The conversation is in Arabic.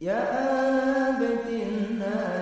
يا أبت الناس